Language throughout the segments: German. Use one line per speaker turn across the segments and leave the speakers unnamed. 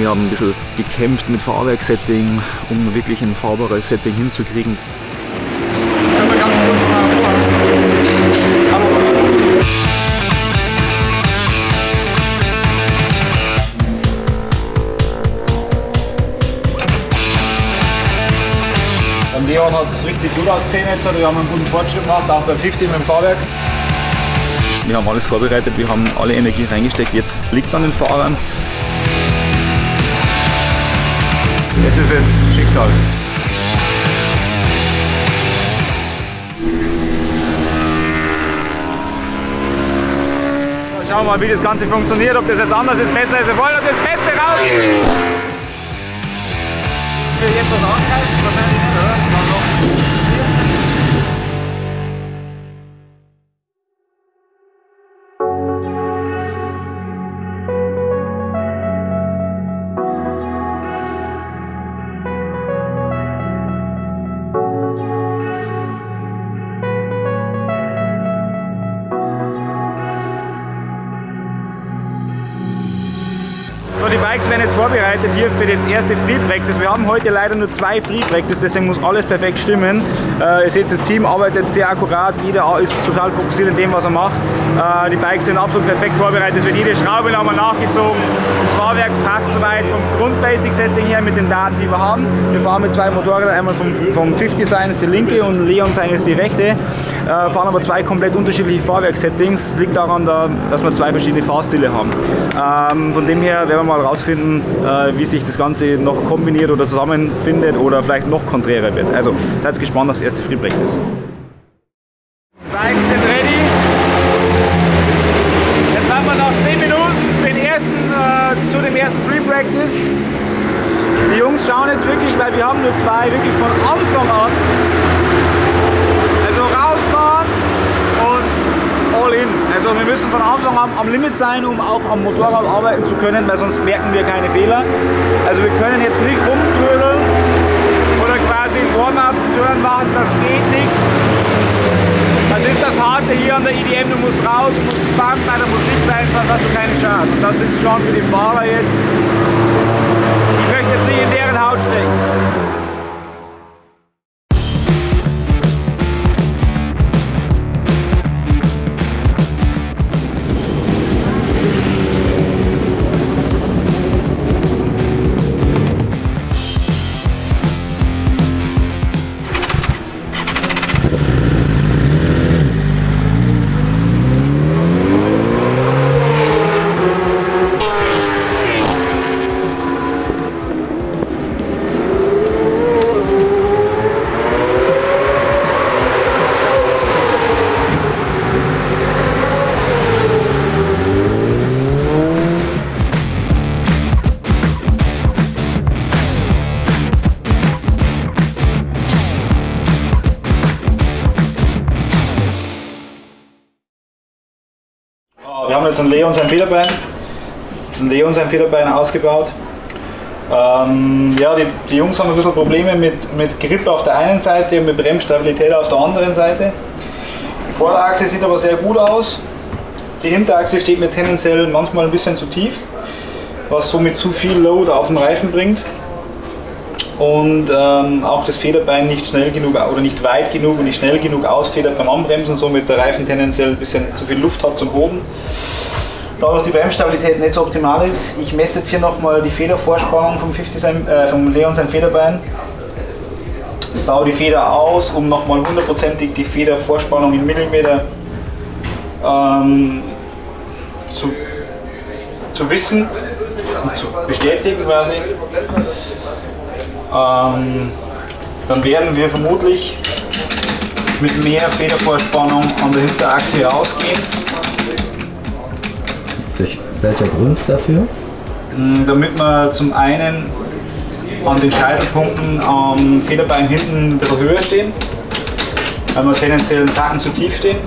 Wir haben ein bisschen gekämpft mit Fahrwerksetting, um wirklich ein fahrbares Setting hinzukriegen.
Es richtig gut ausgesehen jetzt. Wir haben einen guten Fortschritt gemacht, auch bei 50 mit dem Fahrwerk.
Wir haben alles vorbereitet, wir haben alle Energie reingesteckt. Jetzt liegt es an den Fahrern.
Jetzt ist es Schicksal. Schauen wir mal, wie das Ganze funktioniert, ob das jetzt anders ist, besser ist. Wir wollen uns das Beste raus. Wir jetzt was angreifen? Wahrscheinlich nicht, Bikes werden jetzt vorbereitet hier für das erste Free Practice. Wir haben heute leider nur zwei Free Practice, deswegen muss alles perfekt stimmen. Äh, ihr seht, das Team arbeitet sehr akkurat, jeder ist total fokussiert in dem, was er macht. Äh, die Bikes sind absolut perfekt vorbereitet, es wird jede Schraube nochmal nachgezogen. Das Fahrwerk passt soweit vom Grund-Basic-Setting her mit den Daten, die wir haben. Wir fahren mit zwei Motorrädern, einmal vom, vom 50 sein ist die linke und Leon ist die rechte. Äh, fahren aber zwei komplett unterschiedliche Fahrwerkssettings. Liegt daran, da, dass wir zwei verschiedene Fahrstile haben. Ähm, von dem her werden wir mal rausfinden, äh, wie sich das Ganze noch kombiniert oder zusammenfindet oder vielleicht noch konträrer wird. Also seid gespannt aufs erste Free Practice. Bikes sind ready. Jetzt haben wir noch 10 Minuten für den ersten, äh, zu dem ersten Free Practice. Die Jungs schauen jetzt wirklich, weil wir haben nur zwei, wirklich von Anfang an. Also rausfahren und all in. Also wir an am Limit sein, um auch am Motorrad arbeiten zu können, weil sonst merken wir keine Fehler. Also wir können jetzt nicht rumtrödeln oder quasi ein Warm-up-Turn machen, das geht nicht. Das ist das Harte hier an der EDM, du musst raus, du musst bam bei der Musik sein, sonst hast du keine Chance. Und das ist schon für den Fahrer jetzt, ich möchte jetzt nicht in deren Haut stecken. Wir haben jetzt ein Leon sein Federbein. Ein Leon sein Federbein ausgebaut. Ähm, ja, die, die Jungs haben ein bisschen Probleme mit, mit Grip auf der einen Seite und mit Bremsstabilität auf der anderen Seite. Die Vorderachse sieht aber sehr gut aus. Die Hinterachse steht mir tendenziell manchmal ein bisschen zu tief, was somit zu viel Load auf den Reifen bringt. Und ähm, auch das Federbein nicht schnell genug oder nicht weit genug und nicht schnell genug ausfedert beim Anbremsen, somit der Reifen tendenziell ein bisschen zu viel Luft hat zum Boden. Dadurch die Bremsstabilität nicht so optimal ist. Ich messe jetzt hier nochmal die Federvorspannung vom, 50 sein, äh, vom Leon sein Federbein. Ich baue die Feder aus, um nochmal hundertprozentig die Federvorspannung in Millimeter ähm, zu, zu wissen und zu bestätigen quasi. Ähm, dann werden wir vermutlich mit mehr Federvorspannung an der Hinterachse rausgehen.
Durch welcher Grund dafür?
Mm, Damit wir zum einen an den Scheitelpunkten am Federbein hinten ein bisschen höher stehen, weil wir tendenziell einen Tacken zu tief stehen.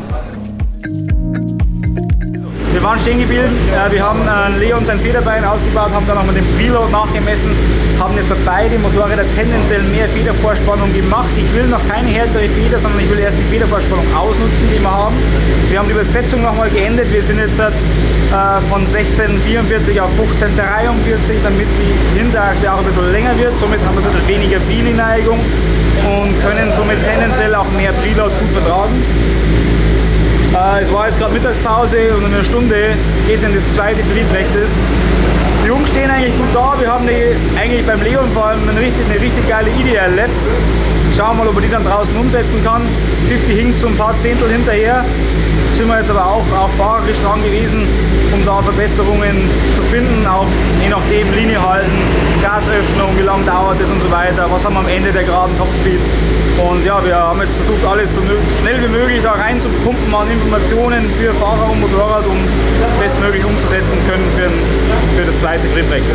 Wir waren stehen geblieben, äh, wir haben äh, Leon sein Federbein ausgebaut, haben dann nochmal den Preload nachgemessen, haben jetzt bei beiden Motorrädern tendenziell mehr Federvorspannung gemacht. Ich will noch keine härtere Feder, sondern ich will erst die Federvorspannung ausnutzen, die wir haben. Wir haben die Übersetzung nochmal geändert, wir sind jetzt äh, von 1644 auf 1543, damit die Hinterachse auch ein bisschen länger wird, somit haben wir ein bisschen weniger Bini-Neigung und können somit tendenziell auch mehr Preload gut vertragen. Äh, es war jetzt gerade Mittagspause und in einer Stunde geht es in das zweite Friedrechtes. Die Jungs stehen eigentlich gut da. Wir haben die, eigentlich beim Leon vor allem eine richtig, eine richtig geile Ideal Lab. Schauen wir mal, ob er die dann draußen umsetzen kann. 50 hinkt so ein paar Zehntel hinterher. Sind wir jetzt aber auch, auch fahrerisch dran gewesen, um da Verbesserungen zu finden. Auch je nachdem Linie halten, Gasöffnung, wie lange dauert es und so weiter. Was haben wir am Ende der geraden Topspeed. Und ja, wir haben jetzt versucht, alles so schnell wie möglich da reinzupumpen an Informationen für Fahrer und Motorrad, um bestmöglich umzusetzen können für, für das zweite Friedrecht.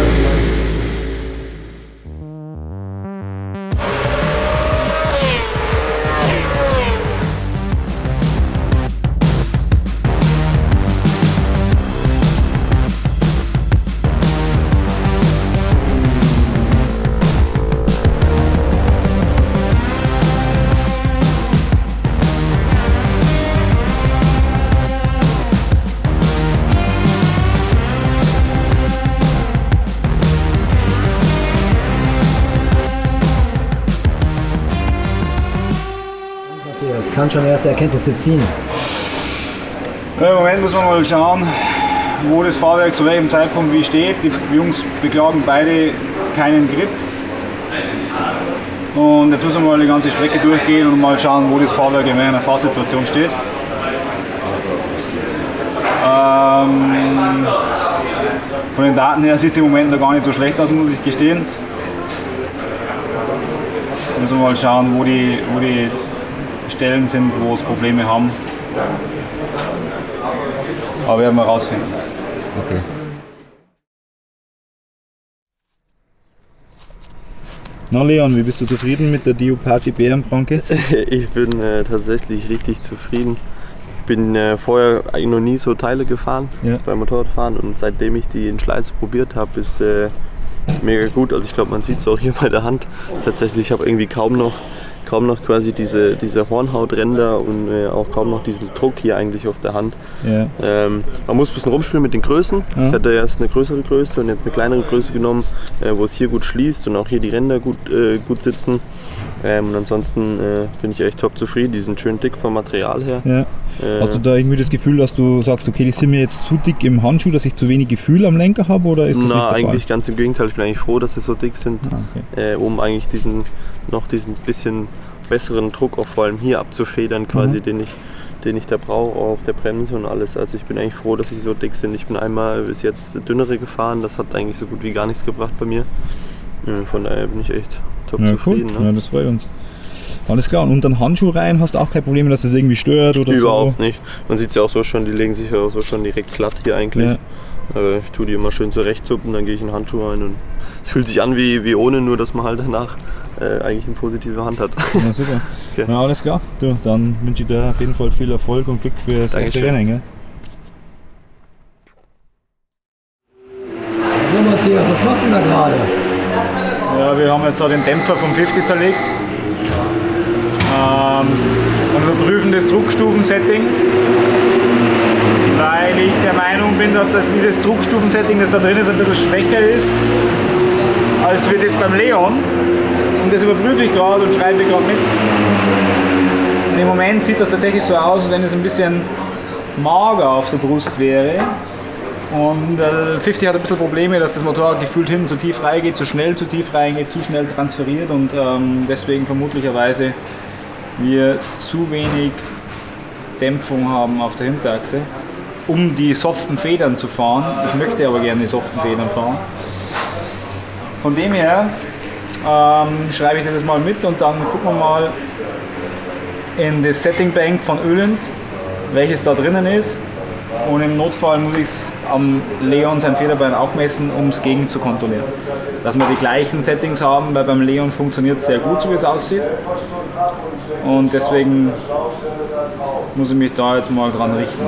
Kann schon erste Erkenntnisse ziehen.
Im Moment muss man mal schauen, wo das Fahrwerk zu welchem Zeitpunkt wie steht. Die Jungs beklagen beide keinen Grip. Und jetzt müssen wir mal die ganze Strecke durchgehen und mal schauen, wo das Fahrwerk in welcher Fahrsituation steht. Ähm, von den Daten her sieht es im Moment noch gar nicht so schlecht aus, muss ich gestehen. Müssen wir mal schauen, wo die, wo die Stellen sind, wo es Probleme haben. Aber werden wir rausfinden.
Okay.
Na Leon, wie bist du zufrieden mit der Diopati Bärenpranke?
Ich bin äh, tatsächlich richtig zufrieden. Bin äh, vorher eigentlich noch nie so Teile gefahren
Ja.
beim Motorradfahren und seitdem ich die in Schleiz probiert habe, ist äh, mega gut. Also ich glaube, man sieht es auch hier bei der Hand. Tatsächlich, ich habe irgendwie kaum noch, kaum noch quasi diese, diese Hornhautränder und äh, auch kaum noch diesen Druck hier eigentlich auf der Hand.
Ja.
Ähm, man muss ein bisschen rumspielen mit den Größen.
Ja.
Ich hatte erst eine größere Größe und jetzt eine kleinere Größe genommen, äh, wo es hier gut schließt und auch hier die Ränder gut, äh, gut sitzen. Ähm, und ansonsten äh, bin ich echt top zufrieden. Die sind schön dick vom Material her.
Ja.
Äh,
Hast du da irgendwie das Gefühl, dass du sagst, okay, die sind mir jetzt zu dick im Handschuh, dass ich zu wenig Gefühl am Lenker habe oder ist das
Na, eigentlich ganz im Gegenteil. Ich bin eigentlich froh, dass sie so dick sind?
Ah, okay.
äh, um eigentlich diesen noch diesen bisschen besseren Druck auch vor allem hier abzufedern, quasi,
Mhm.
den ich den ich da brauche, auch auf der Bremse und alles. Also ich bin eigentlich froh, dass sie so dick sind. Ich bin einmal bis jetzt dünnere gefahren, das hat eigentlich so gut wie gar nichts gebracht bei mir. Äh, Von daher bin ich echt top
Ja, cool.
zufrieden.
Ja,
Ne?
das freut uns. Alles klar. Und unter den Handschuh rein hast du auch kein Problem, dass das irgendwie stört oder
Überhaupt nicht. Man sieht es ja auch so schon, die legen sich ja auch so schon direkt glatt hier eigentlich.
Ja.
Aber ich tue die immer schön zurechtzuppen, dann gehe ich in Handschuhe rein und es fühlt sich an wie, wie ohne, nur dass man halt danach äh, eigentlich eine positive Hand hat.
so? Ja, super.
Okay.
Ja, alles klar. Du, dann wünsche ich dir auf jeden Fall viel Erfolg und Glück für das erste. Rennen. Gell?
So Matthias, was machst du denn da gerade?
Ja, wir haben jetzt da den Dämpfer vom 50 zerlegt. Ähm, und überprüfen das Druckstufensetting, weil ich der Meinung bin, dass das dieses Druckstufensetting, das da drin ist, ein bisschen schwächer ist, als wir das beim Leon. Und das überprüfe ich gerade und schreibe gerade mit. Und im Moment sieht das tatsächlich so aus, als wenn es ein bisschen mager auf der Brust wäre. Und äh, 50 hat ein bisschen Probleme, dass das Motorrad gefühlt hinten zu tief reingeht, zu schnell zu tief reingeht, zu schnell transferiert und ähm, deswegen vermutlicherweise wir zu wenig Dämpfung haben auf der Hinterachse, um die soften Federn zu fahren. Ich möchte aber gerne die soften Federn fahren. Von dem her ähm, schreibe ich das jetzt mal mit und dann gucken wir mal in das Setting Bank von Ölens, welches da drinnen ist. Und im Notfall muss ich es am Leon sein Federbein auch messen, um es gegen zu kontrollieren. Dass wir die gleichen Settings haben, weil beim Leon funktioniert es sehr gut, so wie es aussieht. Und deswegen muss ich mich da jetzt mal dran richten.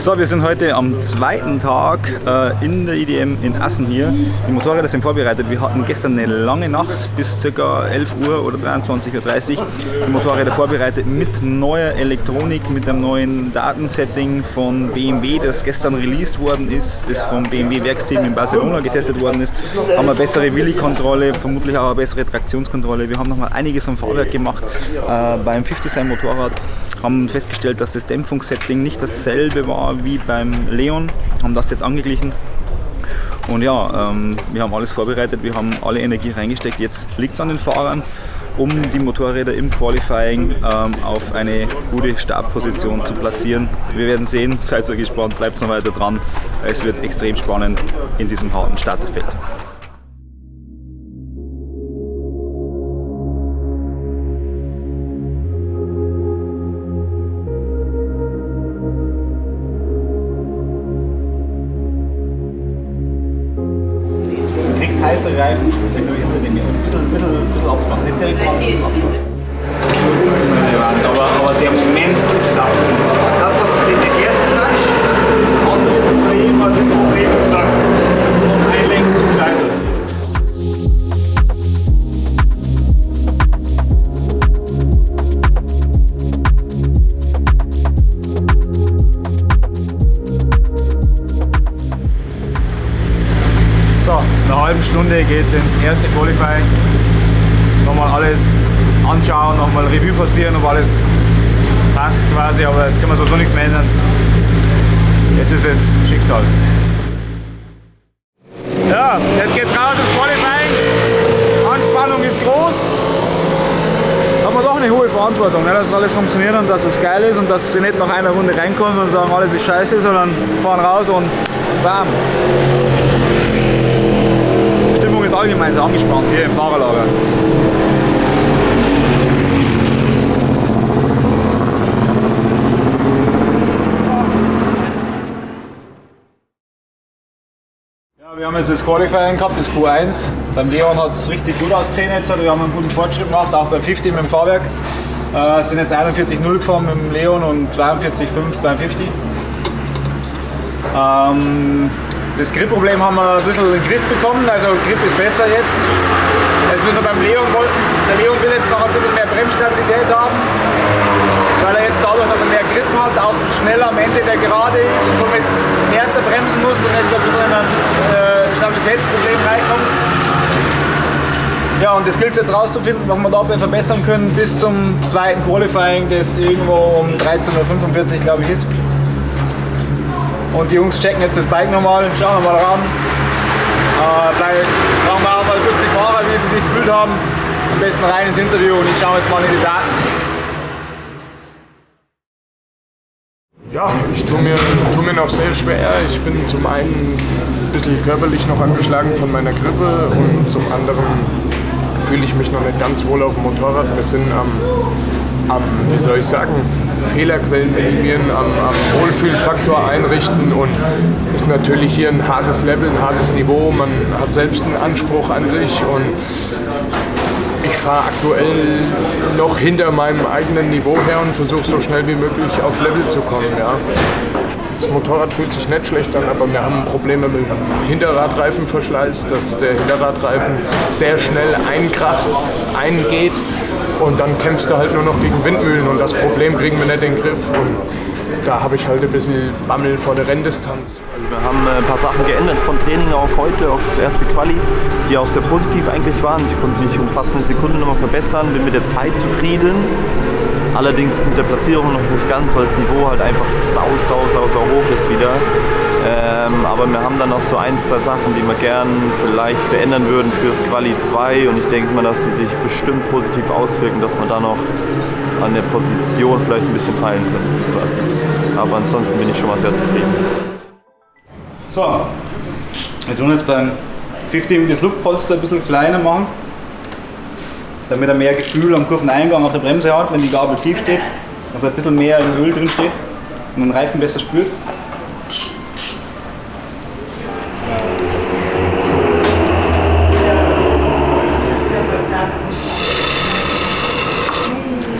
So, wir sind heute am zweiten Tag äh, in der IDM in Assen hier. Die Motorräder sind vorbereitet. Wir hatten gestern eine lange Nacht bis ca. 11 Uhr oder 23.30 Uhr. Die Motorräder vorbereitet mit neuer Elektronik, mit einem neuen Datensetting von BMW, das gestern released worden ist, das vom BMW Werksteam in Barcelona getestet worden ist. Haben wir bessere Willi-Kontrolle, vermutlich auch eine bessere Traktionskontrolle. Wir haben nochmal einiges am Fahrwerk gemacht äh, beim 50 Sein Motorrad haben festgestellt, dass das Dämpfungssetting nicht dasselbe war wie beim Leon, haben das jetzt angeglichen. Und ja, ähm, wir haben alles vorbereitet, wir haben alle Energie reingesteckt. Jetzt liegt es an den Fahrern, um die Motorräder im Qualifying ähm, auf eine gute Startposition zu platzieren. Wir werden sehen, seid so gespannt, bleibt noch weiter dran. Es wird extrem spannend in diesem harten Starterfeld. Kriegst passt quasi, aber jetzt können wir sowieso nichts mehr ändern. Jetzt ist es Schicksal. Ja, jetzt geht's raus ins Qualifying. Anspannung ist groß. Haben wir doch eine hohe Verantwortung, ne, dass alles funktioniert und dass es geil ist und dass sie nicht nach einer Runde reinkommen und sagen, alles ist scheiße, sondern fahren raus und bam. Die Stimmung ist allgemein sehr angespannt hier im Fahrerlager. Wir haben jetzt das Qualifying gehabt, das Q1. Beim Leon hat es richtig gut ausgesehen jetzt. Wir haben einen guten Fortschritt gemacht, auch beim 50 mit dem Fahrwerk. Äh, sind jetzt 41.0 gefahren mit dem Leon und 42.5 beim 50. Ähm, das Grip-Problem haben wir ein bisschen in den Griff bekommen, also Grip ist besser jetzt. Jetzt müssen wir beim Leon wollten. Der Leon will jetzt noch ein bisschen mehr Bremsstabilität haben, weil er jetzt dadurch, dass er mehr Grip hat, auch schneller am Ende der Gerade ist und somit härter bremsen muss und jetzt ein bisschen in ein äh, Stabilitätsproblem reinkommt. Ja, und das gilt jetzt rauszufinden, was wir dabei verbessern können bis zum zweiten Qualifying, das irgendwo um 13.45 Uhr, glaube ich, ist. Und die Jungs checken jetzt das Bike nochmal, schauen wir mal ran. Äh, vielleicht fragen wir auch mal kurz die Fahrer, wie sie sich gefühlt haben. Am besten rein ins Interview und ich schaue jetzt mal in die Daten.
Ja, ich tue mir, tue mir noch sehr schwer. Ich bin zum einen ein bisschen körperlich noch angeschlagen von meiner Grippe und zum anderen fühle ich mich noch nicht ganz wohl auf dem Motorrad. Wir sind am, am wie soll ich sagen, Fehlerquellen minimieren, am, am Wohlfühlfaktor einrichten und ist natürlich hier ein hartes Level, ein hartes Niveau. Man hat selbst einen Anspruch an sich und ich fahre aktuell noch hinter meinem eigenen Niveau her und versuche so schnell wie möglich auf Level zu kommen. Ja. Das Motorrad fühlt sich nicht schlecht an, aber wir haben Probleme mit dem Hinterradreifenverschleiß, dass der Hinterradreifen sehr schnell einkracht, eingeht und dann kämpfst du halt nur noch gegen Windmühlen und das Problem kriegen wir nicht in den Griff. Und da habe ich halt ein bisschen Bammel vor der Renndistanz.
Also wir haben äh, ein paar Sachen geändert von Training auf heute, auf das erste Quali, die auch sehr positiv eigentlich waren. Ich konnte mich um fast eine Sekunde nochmal verbessern, bin mit der Zeit zufrieden. Allerdings mit der Platzierung noch nicht ganz, weil das Niveau halt einfach sau, sau, sau, sau hoch ist wieder. Ähm, aber wir haben dann noch so ein, zwei Sachen, die wir gern vielleicht verändern würden fürs Quali 2 und ich denke mal, dass die sich bestimmt positiv auswirken, dass wir da noch an der Position vielleicht ein bisschen feilen können. Quasi. Aber ansonsten bin ich schon mal sehr zufrieden.
So, wir tun jetzt beim 50 das Luftpolster ein bisschen kleiner machen, damit er mehr Gefühl am Kurveneingang auf der Bremse hat, wenn die Gabel tief steht, dass er ein bisschen mehr im Öl drin steht und den Reifen besser spürt.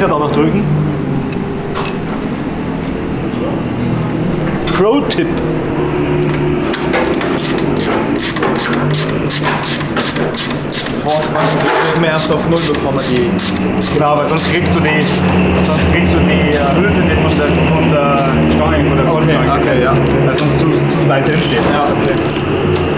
die Feder dadurch drücken. Pro-Tipp.
Vorspannen drücken wir erst auf Null, bevor wir die.
Genau, weil sonst kriegst du die, sonst kriegst du die äh, Hülse nicht von der, von der Stange, von der Kolbenstange.
okay, ja.
Weil sonst zu, zu weit drin steht.
Ja, okay.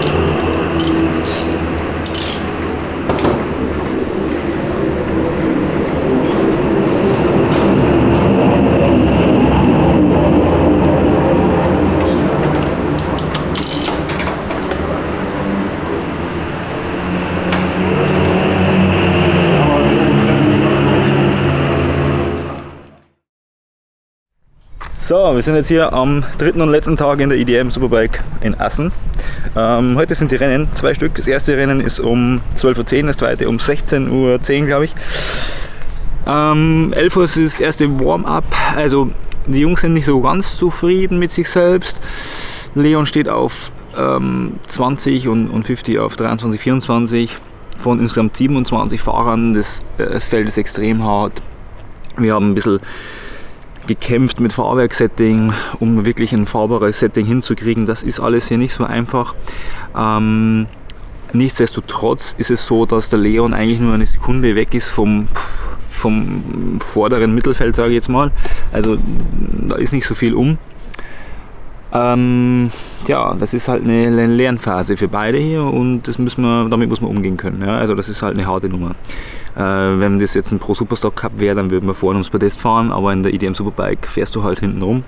So, wir sind jetzt hier am dritten und letzten Tag in der IDM Superbike in Assen. Ähm, heute sind die Rennen, zwei Stück. Das erste Rennen ist um 12.10 Uhr, das zweite um 16.10 Uhr, glaube ich. Ähm, 11 Uhr ist das erste Warm-up. Also die Jungs sind nicht so ganz zufrieden mit sich selbst. Leon steht auf ähm, 20 und, und 50 auf 23, 24 von insgesamt 27 Fahrern. Das äh, Feld ist extrem hart. Wir haben ein bisschen gekämpft mit Fahrwerksetting, um wirklich ein fahrbares Setting hinzukriegen. Das ist alles hier nicht so einfach. Ähm, nichtsdestotrotz ist es so, dass der Leon eigentlich nur eine Sekunde weg ist vom, vom vorderen Mittelfeld, sage ich jetzt mal. Also da ist nicht so viel um. Ähm, ja, das ist halt eine, Lernphase für beide hier und das müssen wir, damit muss man umgehen können. Ja? Also das ist halt eine harte Nummer. Äh, wenn das jetzt ein Pro Superstock Cup wäre, dann würden wir vorne ums Podest fahren, aber in der IDM Superbike fährst du halt hinten rum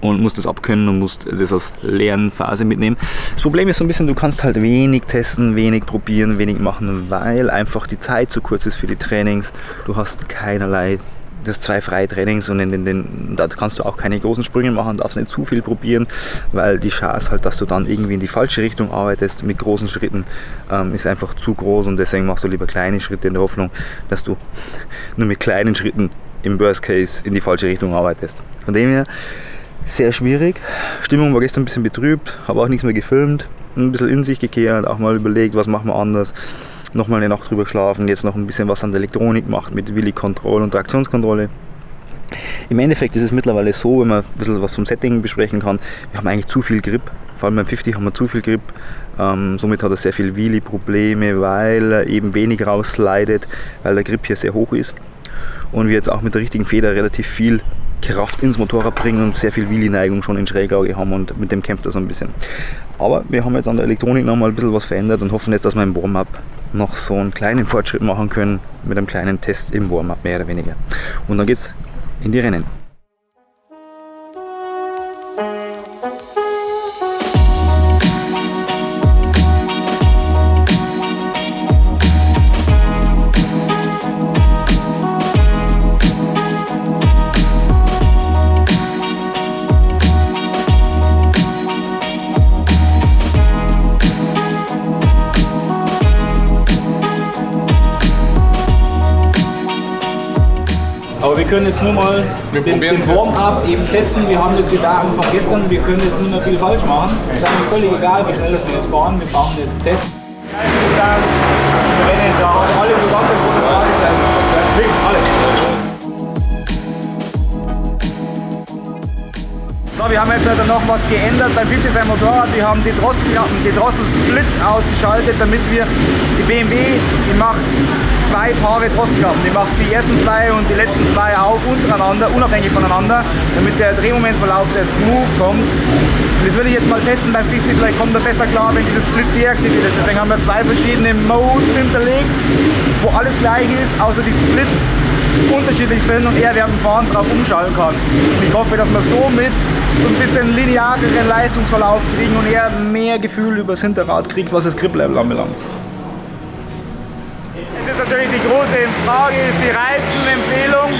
und musst das abkönnen und musst das als Lernphase mitnehmen. Das Problem ist so ein bisschen, du kannst halt wenig testen, wenig probieren, wenig machen, weil einfach die Zeit zu kurz ist für die Trainings. Du hast keinerlei das zwei freie Trainings und in den, den, da kannst du auch keine großen Sprünge machen, darfst nicht zu viel probieren, weil die Chance halt, dass du dann irgendwie in die falsche Richtung arbeitest mit großen Schritten, ähm, ist einfach zu groß und deswegen machst du lieber kleine Schritte in der Hoffnung, dass du nur mit kleinen Schritten im Worst Case in die falsche Richtung arbeitest. Von dem her sehr schwierig. Stimmung war gestern ein bisschen betrübt, habe auch nichts mehr gefilmt, ein bisschen in sich gekehrt, auch mal überlegt, was machen wir anders nochmal eine Nacht drüber geschlafen, jetzt noch ein bisschen was an der Elektronik macht mit Willy Control und Traktionskontrolle. Im Endeffekt ist es mittlerweile so, wenn man ein bisschen was vom Setting besprechen kann, wir haben eigentlich zu viel Grip. Vor allem beim 50 haben wir zu viel Grip. Ähm, somit hat er sehr viel Wheelie-Probleme, weil er eben wenig rausslidet, weil der Grip hier sehr hoch ist. Und wir jetzt auch mit der richtigen Feder relativ viel Kraft ins Motorrad bringen und sehr viel Wheelie-Neigung schon in Schrägauge haben und mit dem kämpft er so ein bisschen. Aber wir haben jetzt an der Elektronik noch mal ein bisschen was verändert und hoffen jetzt, dass wir im Warm-Up noch so einen kleinen Fortschritt machen können mit einem kleinen Test im Warm-Up, mehr oder weniger. Und dann geht's in die Rennen.
Können jetzt nur mal
Wir
den, den. Warm-up eben testen. Wir haben jetzt die Daten von gestern, wir können jetzt nicht mehr viel falsch machen. Es ist eigentlich völlig egal, wie schnell das wir jetzt fahren. Wir brauchen jetzt Test. Alle. So, wir haben jetzt also noch was geändert beim 50 sein Motorrad. Wir haben die Drosselklappen, die Drosselsplit ausgeschaltet, damit wir die BMW, die macht zwei Paare Drosselklappen. Die macht die ersten zwei und die letzten zwei auch untereinander, unabhängig voneinander, damit der Drehmomentverlauf sehr smooth kommt. Und das will ich jetzt mal testen beim 50, vielleicht kommt er besser klar, wenn dieses Split deaktiviert ist. Deswegen haben wir zwei verschiedene Modes hinterlegt, wo alles gleich ist, außer die Splits unterschiedlich sind und er während dem Fahren drauf umschalten kann. Und ich hoffe, dass wir somit so ein bisschen lineareren Leistungsverlauf kriegen und er mehr Gefühl über das Hinterrad kriegt, was das Grip-Level anbelangt. Ist natürlich die große Frage, ist die Reifenempfehlung.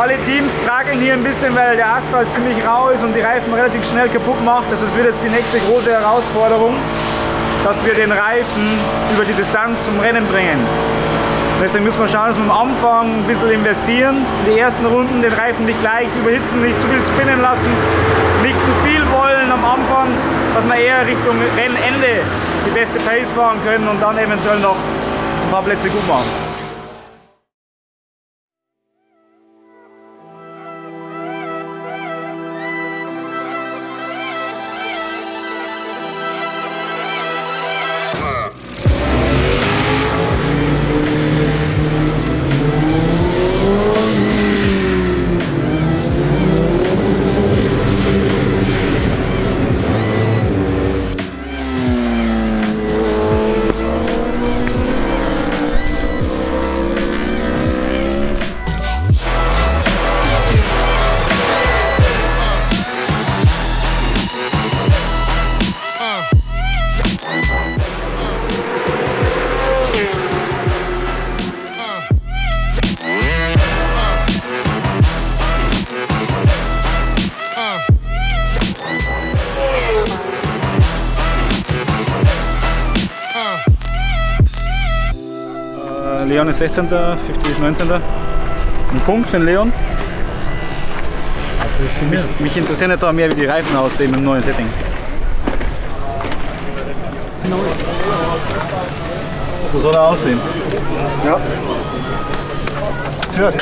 Alle Teams tragen hier ein bisschen, weil der Asphalt ziemlich rau ist und die Reifen relativ schnell kaputt macht. Also es wird jetzt die nächste große Herausforderung, dass wir den Reifen über die Distanz zum Rennen bringen.
deswegen müssen wir schauen, dass wir am Anfang ein bisschen investieren. Die ersten Runden den Reifen nicht gleich überhitzen, nicht zu viel spinnen lassen, nicht zu viel wollen am Anfang, dass wir eher Richtung Rennende die beste Pace fahren können und dann eventuell noch paar Plätze gut machen. Leon ist 16., 50 ist 19. Ein Punkt für den Leon.
Was willst du mir?
Mich interessieren jetzt auch mehr, wie die Reifen aussehen im neuen Setting. So soll er aussehen.
Ja. Tschüss.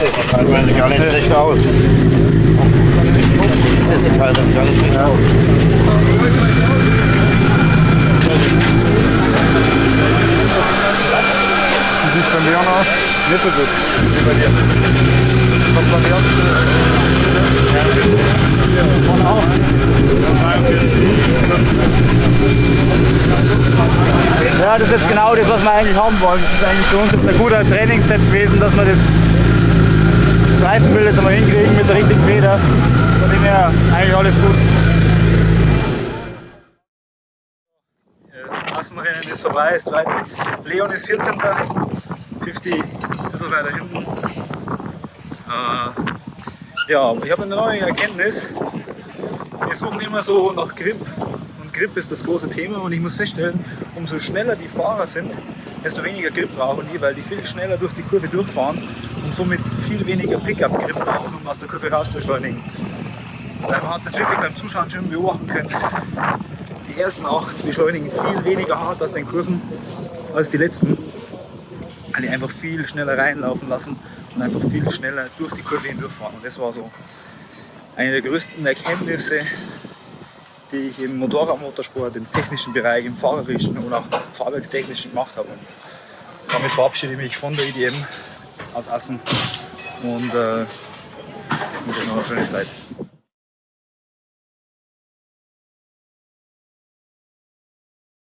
Das sieht teilweise gar nicht schlecht aus. Das sieht teilweise gar nicht schlecht aus.
Sieht beim Leon aus?
Nicht so gut. Wie bei dir.
Kommt beim Leon?
Ja, das ist jetzt genau das, was wir eigentlich haben wollen. Das ist eigentlich für uns jetzt ein guter Trainingsstep gewesen, dass wir das Reifenbild jetzt einmal hinkriegen mit der richtigen Feder. Von dem her eigentlich alles gut. Das Massenrennen ist vorbei, ist weit. Leon ist 14. 50 ein bisschen weiter hinten. Äh, ja, ich habe eine neue Erkenntnis. Wir suchen immer so nach Grip und Grip ist das große Thema und ich muss feststellen, umso schneller die Fahrer sind, desto weniger Grip brauchen die, weil die viel schneller durch die Kurve durchfahren und somit viel weniger Pickup-Grip brauchen, um aus der Kurve rauszuschleunigen. Man hat das wirklich beim Zuschauen schon beobachten können. Die ersten acht beschleunigen viel weniger hart aus den Kurven als die letzten, weil die einfach viel schneller reinlaufen lassen und einfach viel schneller durch die Kurve hindurchfahren. Und das war so eine der größten Erkenntnisse, die ich im Motorradmotorsport, im technischen Bereich, im fahrerischen und auch fahrwerkstechnischen gemacht habe. Und damit verabschiede ich mich von der IDM aus Assen und äh, wünsche euch noch eine schöne Zeit.